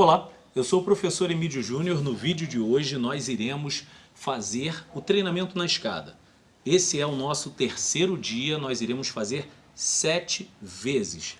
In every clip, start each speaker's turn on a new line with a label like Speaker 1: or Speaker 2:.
Speaker 1: Olá, eu sou o professor Emílio Júnior. No vídeo de hoje nós iremos fazer o treinamento na escada. Esse é o nosso terceiro dia, nós iremos fazer sete vezes.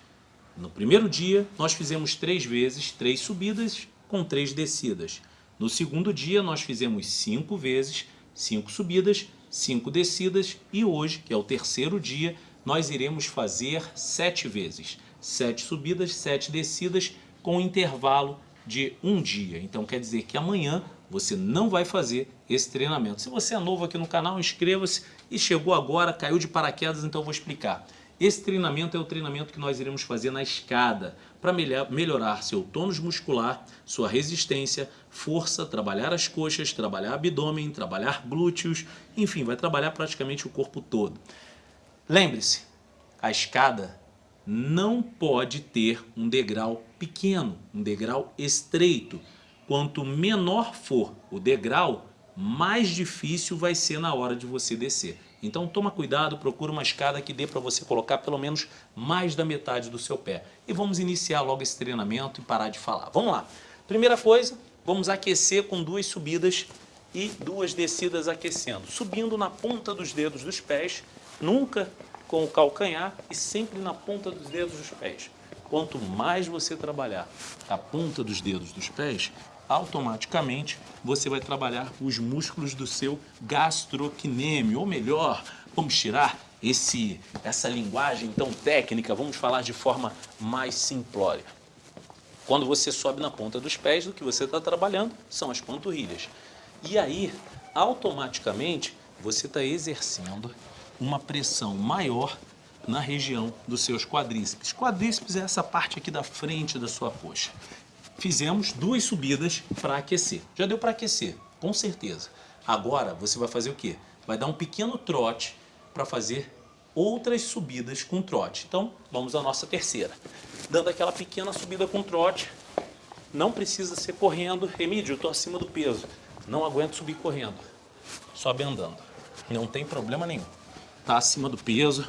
Speaker 1: No primeiro dia nós fizemos três vezes, três subidas com três descidas. No segundo dia nós fizemos cinco vezes, cinco subidas, cinco descidas e hoje, que é o terceiro dia, nós iremos fazer sete vezes. Sete subidas, sete descidas com intervalo de um dia. Então quer dizer que amanhã você não vai fazer esse treinamento. Se você é novo aqui no canal, inscreva-se e chegou agora, caiu de paraquedas, então eu vou explicar. Esse treinamento é o treinamento que nós iremos fazer na escada para melhorar seu tônus muscular, sua resistência, força, trabalhar as coxas, trabalhar abdômen, trabalhar glúteos, enfim, vai trabalhar praticamente o corpo todo. Lembre-se, a escada não pode ter um degrau pequeno, um degrau estreito. Quanto menor for o degrau, mais difícil vai ser na hora de você descer. Então toma cuidado, procura uma escada que dê para você colocar pelo menos mais da metade do seu pé. E vamos iniciar logo esse treinamento e parar de falar. Vamos lá. Primeira coisa, vamos aquecer com duas subidas e duas descidas aquecendo. Subindo na ponta dos dedos dos pés, nunca com o calcanhar e sempre na ponta dos dedos dos pés. Quanto mais você trabalhar a ponta dos dedos dos pés, automaticamente você vai trabalhar os músculos do seu gastrocnêmio, ou melhor, vamos tirar esse, essa linguagem tão técnica, vamos falar de forma mais simplória. Quando você sobe na ponta dos pés, o que você está trabalhando são as panturrilhas. E aí, automaticamente, você está exercendo uma pressão maior na região dos seus quadríceps. Quadríceps é essa parte aqui da frente da sua coxa. Fizemos duas subidas para aquecer. Já deu para aquecer, com certeza. Agora você vai fazer o quê? Vai dar um pequeno trote para fazer outras subidas com trote. Então, vamos à nossa terceira. Dando aquela pequena subida com trote, não precisa ser correndo. Emílio, eu estou acima do peso. Não aguento subir correndo. Sobe andando. Não tem problema nenhum está acima do peso,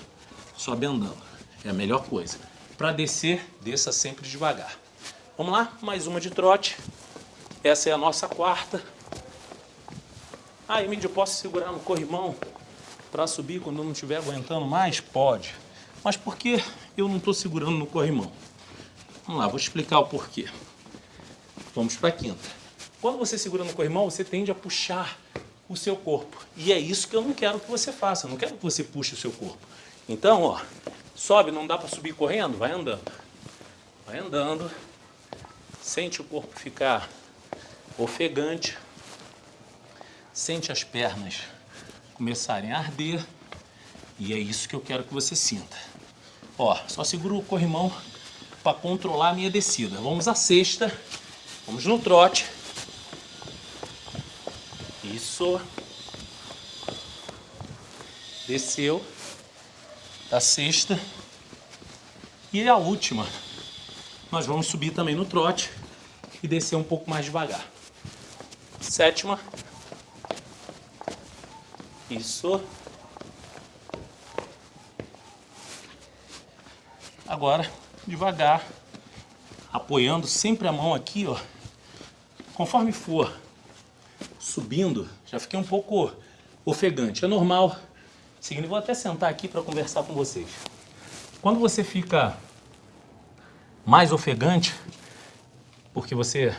Speaker 1: sobe andando. É a melhor coisa. Para descer, desça sempre devagar. Vamos lá, mais uma de trote. Essa é a nossa quarta. Ah, Emílio, posso segurar no corrimão para subir quando eu não estiver aguentando mais? Pode. Mas por que eu não estou segurando no corrimão? Vamos lá, vou explicar o porquê. Vamos para a quinta. Quando você segura no corrimão, você tende a puxar o seu corpo. E é isso que eu não quero que você faça, eu não quero que você puxe o seu corpo. Então, ó, sobe, não dá para subir correndo? Vai andando. Vai andando, sente o corpo ficar ofegante, sente as pernas começarem a arder, e é isso que eu quero que você sinta. Ó, só seguro o corrimão para controlar a minha descida. Vamos à sexta, vamos no trote. Isso. Desceu. A sexta. E a última. Nós vamos subir também no trote e descer um pouco mais devagar. Sétima. Isso. Agora, devagar, apoiando sempre a mão aqui, ó. Conforme for subindo, já fiquei um pouco ofegante. É normal. Seguinte, vou até sentar aqui para conversar com vocês. Quando você fica mais ofegante, porque você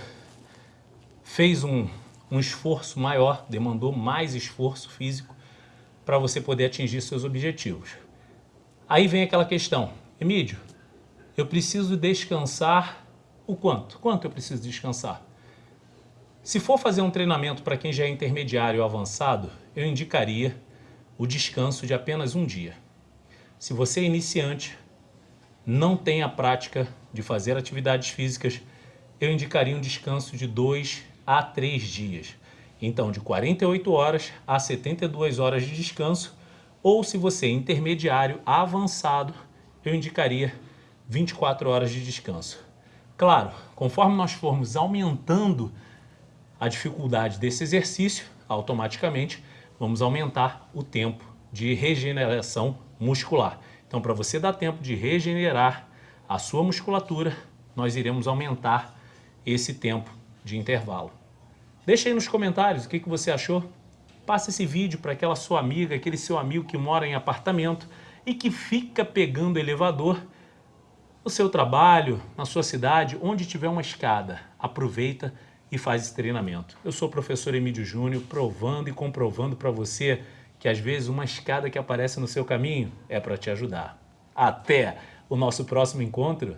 Speaker 1: fez um, um esforço maior, demandou mais esforço físico para você poder atingir seus objetivos. Aí vem aquela questão, Emílio, eu preciso descansar o quanto? Quanto eu preciso descansar? Se for fazer um treinamento para quem já é intermediário ou avançado, eu indicaria o descanso de apenas um dia. Se você é iniciante, não tem a prática de fazer atividades físicas, eu indicaria um descanso de 2 a 3 dias. Então, de 48 horas a 72 horas de descanso, ou se você é intermediário avançado, eu indicaria 24 horas de descanso. Claro, conforme nós formos aumentando a dificuldade desse exercício, automaticamente vamos aumentar o tempo de regeneração muscular. Então, para você dar tempo de regenerar a sua musculatura, nós iremos aumentar esse tempo de intervalo. Deixa aí nos comentários o que, que você achou. Passa esse vídeo para aquela sua amiga, aquele seu amigo que mora em apartamento e que fica pegando elevador no seu trabalho, na sua cidade, onde tiver uma escada. Aproveita e faz esse treinamento. Eu sou o professor Emílio Júnior, provando e comprovando para você que às vezes uma escada que aparece no seu caminho é para te ajudar. Até o nosso próximo encontro